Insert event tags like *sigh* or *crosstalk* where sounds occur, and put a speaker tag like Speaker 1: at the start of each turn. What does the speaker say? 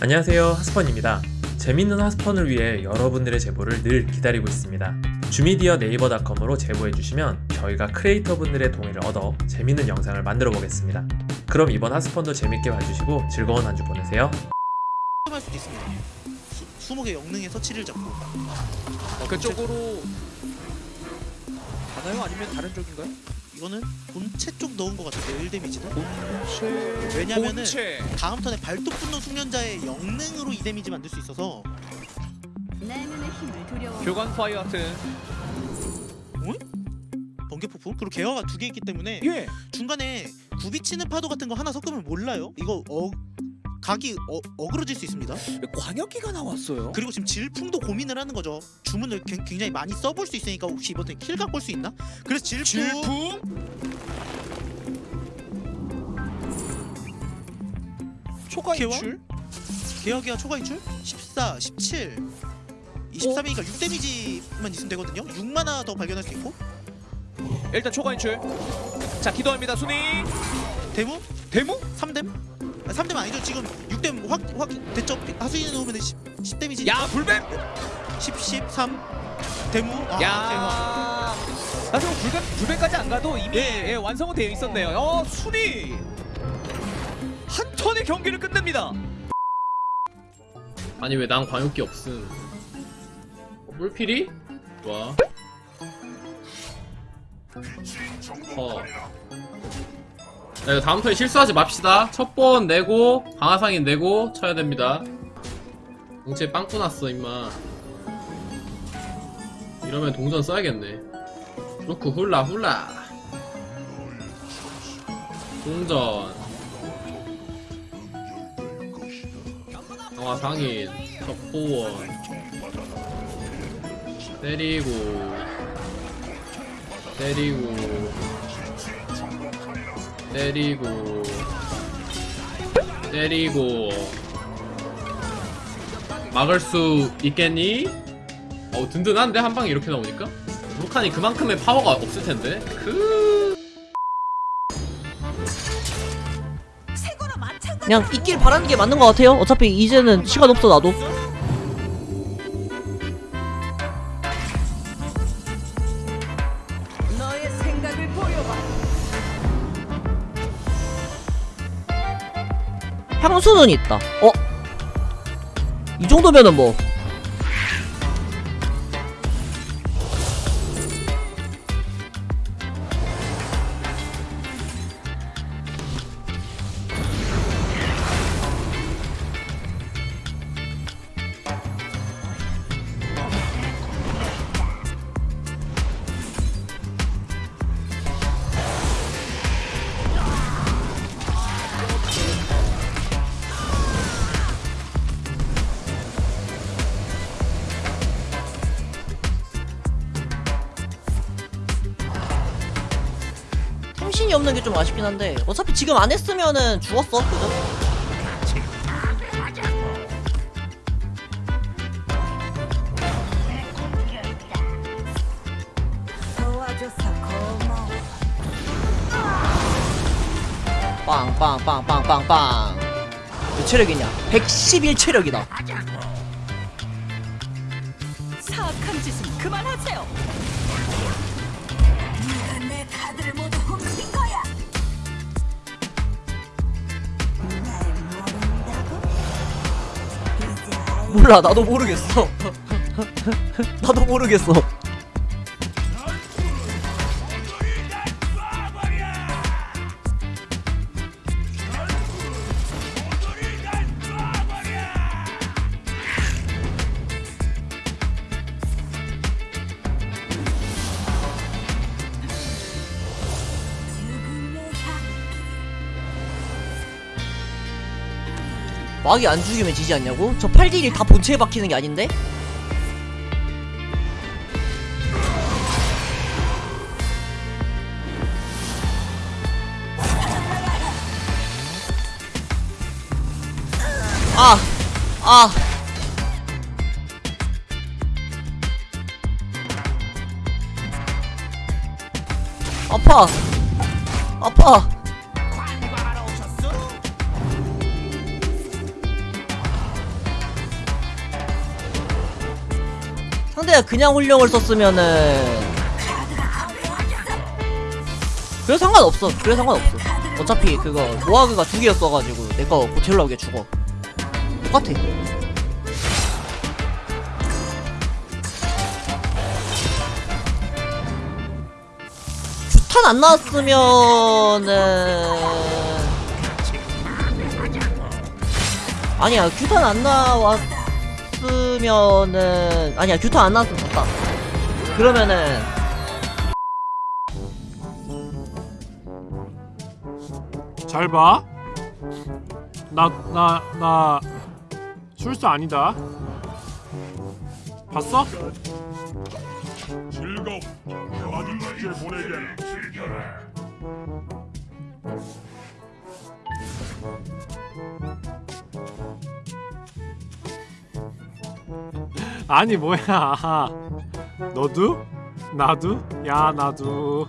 Speaker 1: 안녕하세요 하스펀입니다 재밌는 하스펀을 위해 여러분들의 제보를 늘 기다리고 있습니다 주미디어 네이버닷컴으로 제보해주시면 저희가 크리에이터분들의 동의를 얻어 재밌는 영상을 만들어 보겠습니다 그럼 이번 하스펀도 재밌게 봐주시고 즐거운 한 주 보내세요
Speaker 2: 할 수도 있습니다. 수, 20개 영능에서 7을 잡고
Speaker 3: 어, 그쪽으로 가나요? 아니면 다른 쪽인가요?
Speaker 2: 이거는 본체 쪽 넣은 것 같은데요 1 데미지는?
Speaker 3: 본체.
Speaker 2: 왜냐면은
Speaker 3: 본체.
Speaker 2: 다음 턴에 발톱 분노 숙련자의 영능으로 2 데미지 만들 수 있어서.
Speaker 3: 교관 파이어하트.
Speaker 2: 번개 폭풍 그리고 개화가 두 개 있기 때문에
Speaker 3: 예.
Speaker 2: 중간에 굽이치는 파도 같은 거 하나 섞으면 몰라요? 이거 어 각이 어, 어그러질 수 있습니다.
Speaker 3: 광역기가 나왔어요.
Speaker 2: 그리고 지금 질풍도 고민을 하는 거죠. 주문을 굉- 굉장히 많이 써볼 수 있으니까 혹시 이번 턴에 킬각 볼 수 있나? 그래서 질풍,
Speaker 3: 질풍? 초과? 인출?
Speaker 2: 개혁이와 초과 인출? 14, 17 23이니까 6 데미지만 있으면 되거든요. 6만화 더 발견할 수 있고.
Speaker 3: 일단 초과 인출. 자 기도합니다 순위.
Speaker 2: 데모
Speaker 3: 데모
Speaker 2: 3댐? 아, 3댐 아니죠? 지금 6댐 확, 확 됐죠? 하수인에 놓으면 10, 10 데미지.
Speaker 3: 야 불뱀!
Speaker 2: 10, 13 데모 아.
Speaker 3: 야. 사실 뭐 불뱀 불뱀까지 안 가도 이미
Speaker 2: 예.
Speaker 3: 예, 완성은 되어 있었네요. 어 순위! 한 턴의 경기를 끝냅니다.
Speaker 4: 아니 왜 난 광역기 없음? 어, 물필이? 좋아. 어. 자, 이거 다음 턴에 실수하지 맙시다. 첫 번 내고 방아상인 내고 쳐야 됩니다. 공채 빵꾸 났어 임마. 이러면 동전 써야겠네. 그렇고 훌라 훌라. 동전. 방아상인 첩보원. 때리고 때리고 때리고 때리고 막을 수 있겠니? 어 든든한데 한 방에 이렇게 나오니까 루칸이 그만큼의 파워가 없을 텐데 그
Speaker 5: 그냥 있길 바라는 게 맞는 것 같아요. 어차피 이제는 시간 없어 나도. 향수는 있다. 어? 이 정도면은 뭐 템신이 없는 게 좀 아쉽긴 한데 어차피 지금 안 했으면은 죽었어. 그죠? 빵빵빵빵빵빵. 몇 체력이냐? 111 체력이다.
Speaker 6: 사악한 짓은 그만하세요. 내 카드를 모
Speaker 5: 몰라 나도 모르겠어. *laughs* 나도 모르겠어. 막이 안 죽이면 지지 않냐고? 저 8딜이 다 본체에 박히는 게 아닌데? 아! 아! 아파! 아파! 상대가 그냥 홀령을 썼으면은 그래 상관없어. 그래 상관없어. 어차피 그거 모아그가 두 개였어가지고 내거 고칠라고 죽어 똑같아. 규탄 안 나왔으면은 아니야 규탄 안 나왔 으면은 아니야 규탄 안 나왔으면 좋다 그러면은
Speaker 7: 잘 봐. 나, 나, 나, 술사 아니다. 봤어?
Speaker 8: 보내게.
Speaker 7: 아니, 뭐야. *laughs* 너도? 나도? 야, 나도.